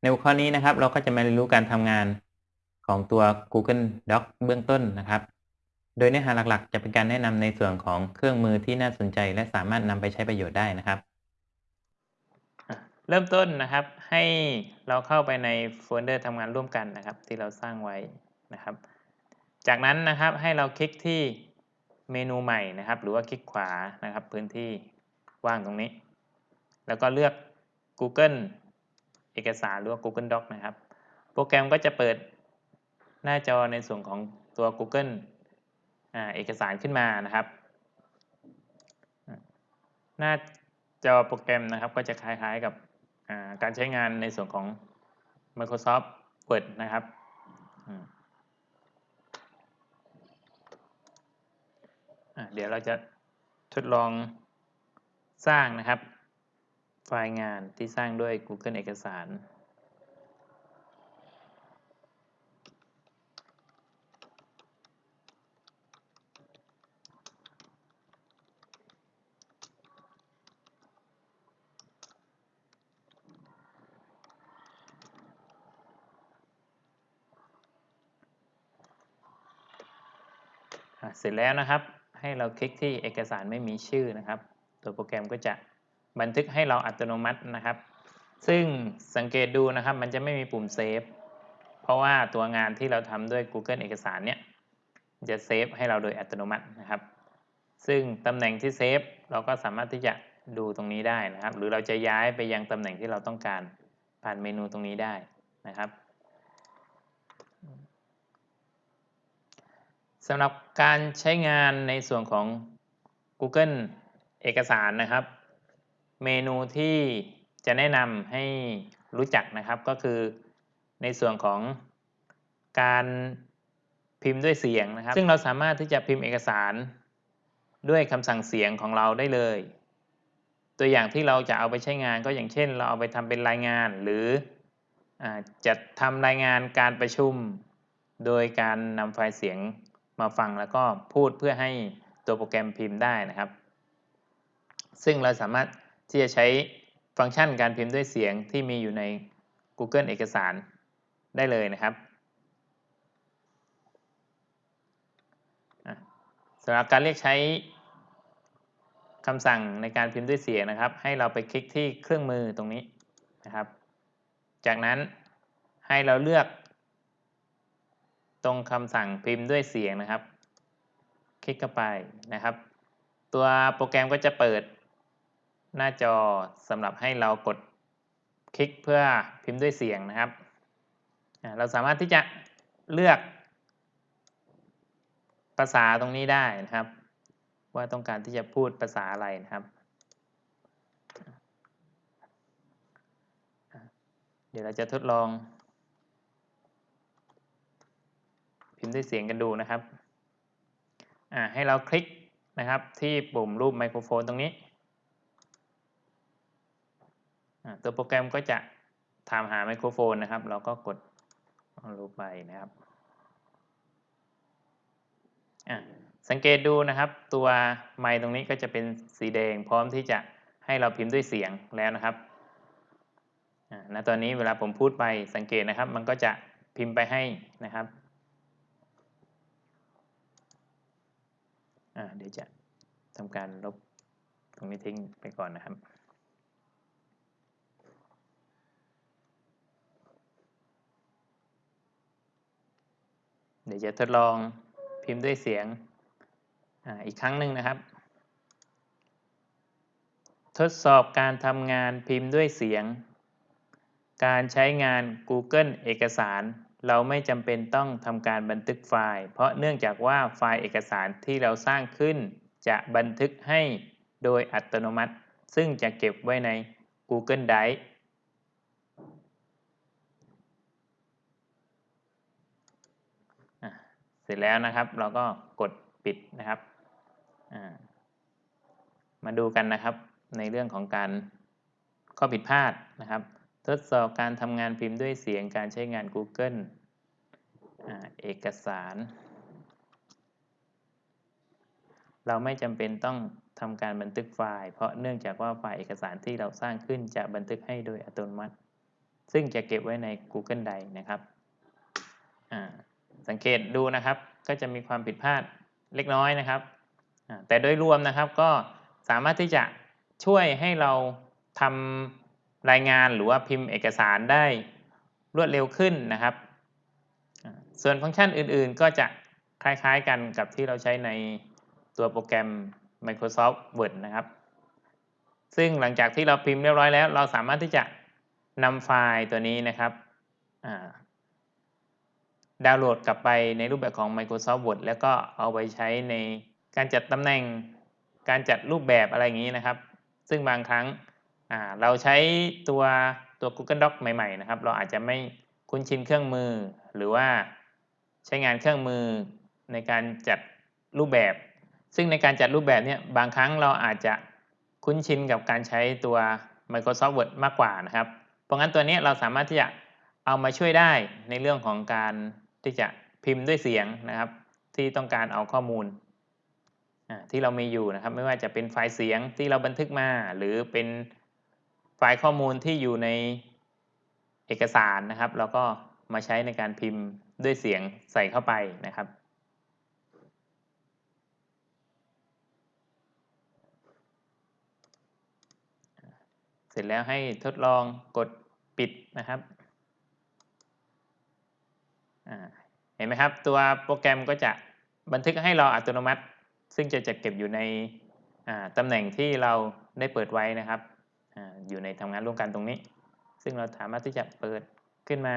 ในหัวข้อนี้นะครับ เราก็จะมาเรียนรู้การทำงานของตัว Google Doc เบื้องต้นนะครับ โดยเนื้อหาหลักๆ จะเป็นการแนะนำในส่วนของเครื่องมือที่น่าสนใจ และสามารถนำไปใช้ประโยชน์ได้นะครับ เริ่มต้นนะครับให้เราเข้าไปในโฟลเดอร์ทำงานร่วมกันนะครับ ที่เราสร้างไว้นะครับ จากนั้นนะครับให้เราคลิกที่เมนูใหม่นะครับ หรือว่าคลิกขวานะครับ พื้นที่ว่างตรงนี้ แล้วก็เลือก Google อกสารหรือว่า Google Doc นะครับ โปรแกรมก็จะเปิดหน้าจอในส่วนของตัว Google เอกสารขึ้นมานะครับ หน้าจอโปรแกรมนะครับก็จะคล้ายๆกับการใช้งานในส่วนของ Microsoft Word นะครับเดี๋ยวเราจะทดลองสร้างนะครับ ไฟล์งานที่สร้างด้วย Google เอกสาร เสร็จแล้วนะครับ ให้เราคลิกที่เอกสารไม่มีชื่อนะครับ ตัวโปรแกรมก็จะ บันทึกให้เราอัตโนมัตินะครับ ซึ่งสังเกตดูนะครับ มันจะไม่มีปุ่มเซฟเพราะว่าตัวงานที่เราทำด้วย Google เอกสารเนี่ยจะเซฟให้เราโดยอัตโนมัตินะครับ ซึ่งตำแหน่งที่เซฟเราก็สามารถที่จะดูตรงนี้ได้นะครับ หรือเราจะย้ายไปยังตำแหน่งที่เราต้องการผ่านเมนูตรงนี้ได้นะครับสำหรับการใช้งานในส่วนของ Google เอกสารนะครับ เมนูที่จะแนะนำให้รู้จักนะครับก็คือในส่วนของการพิมพ์ด้วยเสียงนะครับ ซึ่งเราสามารถที่จะพิมพ์เอกสารด้วยคำสั่งเสียงของเราได้เลย ตัวอย่างที่เราจะเอาไปใช้งานก็อย่างเช่น เราเอาไปทำเป็นรายงานหรืออจะทำรายงานการประชุม โดยการนำไฟล์เสียงมาฟังแล้วก็พูดเพื่อให้ตัวโปรแกรมพิมพ์ได้นะครับ ซึ่งเราสามารถ ที่จะใช้ฟังก์ชันการพิมพ์ด้วยเสียงที่มีอยู่ใน Google เอกสารได้เลยนะครับสำหรับการเรียกใช้คำสั่งในการพิมพ์ด้วยเสียงนะครับ ให้เราไปคลิกที่เครื่องมือตรงนี้นะครับ จากนั้นให้เราเลือก ตรงคำสั่งพิมพ์ด้วยเสียงนะครับ คลิกเข้าไปนะครับ ตัวโปรแกรมก็จะเปิด หน้าจอสำหรับให้เรากดคลิกเพื่อพิมพ์ด้วยเสียงนะครับ เราสามารถที่จะเลือกภาษาตรงนี้ได้นะครับ ว่าต้องการที่จะพูดภาษาอะไรนะครับ เดี๋ยวเราจะทดลอง พิมพ์ด้วยเสียงกันดูนะครับให้เราคลิกนะครับที่ปุ่มรูปไมโครโฟนตรงนี้ ตัวโปรแกรมก็จะถามหาไมโครโฟนนะครับ เราก็กดรูปไปนะครับสังเกตดูนะครับตัวไมค์ตรงนี้ก็จะเป็นสีแดงพร้อมที่จะให้เราพิมพ์ด้วยเสียงแล้วนะครับณตอนนี้เวลาผมพูดไปสังเกตนะครับ มันก็จะพิมพ์ไปให้นะครับเดี๋ยวจะทำการลบตรงนี้ทิ้งไปก่อนนะครับ เดี๋ยวจะทดลองพิมพ์ด้วยเสียงออีกครั้งหนึ่งนะครับ ทดสอบการทำงานพิมพ์ด้วยเสียง การใช้งาน Google เอกสาร เราไม่จำเป็นต้องทำการบันทึกไฟล์ เพราะเนื่องจากว่าไฟล์เอกสารที่เราสร้างขึ้น จะบันทึกให้โดยอัตโนมัติ ซึ่งจะเก็บไว้ใน Google Drive เส ร็จแล้วนะครับ เราก็กดปิดนะครับมาดูกันนะครับในเรื่องของการข้อผิดพลาดนะครับ ทดสอบการทำงานพิมพ์ด้วยเสียงการใช้งาน Google เอกสาร เราไม่จำเป็นต้องทำการบันทึกไฟล์ เพราะเนื่องจากว่าไฟล์เอกสารที่เราสร้างขึ้นจะบันทึกให้โดยอัตโนมัติ ซึ่งจะเก็บไว้ใน Google Drive นะครับ อ่า สังเกตดูนะครับ ก็จะมีความผิดพลาดเล็กน้อยนะครับ แต่โดยรวมนะครับก็สามารถที่จะช่วยให้เราทำรายงานหรือว่าพิมพ์เอกสารได้รวดเร็วขึ้นนะครับ ส่วนฟังก์ชันอื่นๆ ก็จะคล้ายๆกันกับที่เราใช้ในตัวโปรแกรม Microsoft Word นะครับ ซึ่งหลังจากที่เราพิมพ์เรียบร้อยแล้ว เราสามารถที่จะนำไฟล์ตัวนี้นะครับ ดาวน์โหลดกลับไปในรูปแบบของ Microsoft Word แล้วก็เอาไปใช้ในการจัดตำแหน่ง การจัดรูปแบบอะไรอย่างนี้นะครับ ซึ่งบางครั้งเราใช้ตัวตัว Google Doc ใหม่ๆนะครับ เราอาจจะไม่คุ้นชินเครื่องมือ หรือว่าใช้งานเครื่องมือในการจัดรูปแบบ ซึ่งในการจัดรูปแบบเนี่ยบางครั้งเราอาจจะคุ้นชินกับการใช้ตัว Microsoft Word มากกว่านะครับ เพราะงั้นตัวนี้เราสามารถที่จะเอามาช่วยได้ในเรื่องของการ ที่จะพิมพ์ด้วยเสียงนะครับ ที่ต้องการเอาข้อมูลที่เรามีอยู่นะครับ ไม่ว่าจะเป็นไฟล์เสียงที่เราบันทึกมา หรือเป็นไฟล์ข้อมูลที่อยู่ในเอกสารนะครับ เราก็มาใช้ในการพิมพ์ด้วยเสียงใส่เข้าไปนะครับเสร็จแล้วให้ทดลองกดปิดนะครับ เห็นไหมครับ ตัวโปรแกรมก็จะบันทึกให้เราอัตโนมัติ ซึ่งจะจัดเก็บอยู่ในตำแหน่งที่เราได้เปิดไว้นะครับออยู่ในทำงานร่วมกันตรงนี้ ซึ่งเราสามารถที่จะเปิดขึ้นมา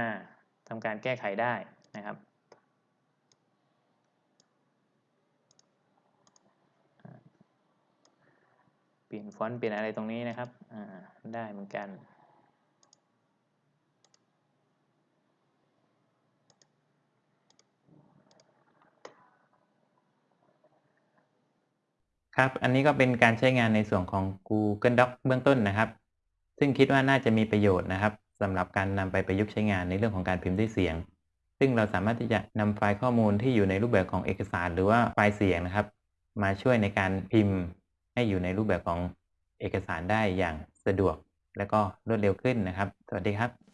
ทำการแก้ไขได้นะครับเปลี่ยนฟอนต์เปลี่ยนอะไรตรงนี้นะครับได้เหมือนกัน ครับ อันนี้ก็เป็นการใช้งานในส่วนของ Google Doc เบื้องต้นนะครับ ซึ่งคิดว่าน่าจะมีประโยชน์นะครับสำหรับการนำไปประยุกต์ใช้งานในเรื่องของการพิมพ์ด้วยเสียง ซึ่งเราสามารถที่จะนำไฟล์ข้อมูลที่อยู่ในรูปแบบของเอกสาร หรือว่าไฟล์เสียงนะครับ มาช่วยในการพิมพ์ให้อยู่ในรูปแบบของเอกสารได้อย่างสะดวก และก็รวดเร็วขึ้นนะครับ สวัสดีครับ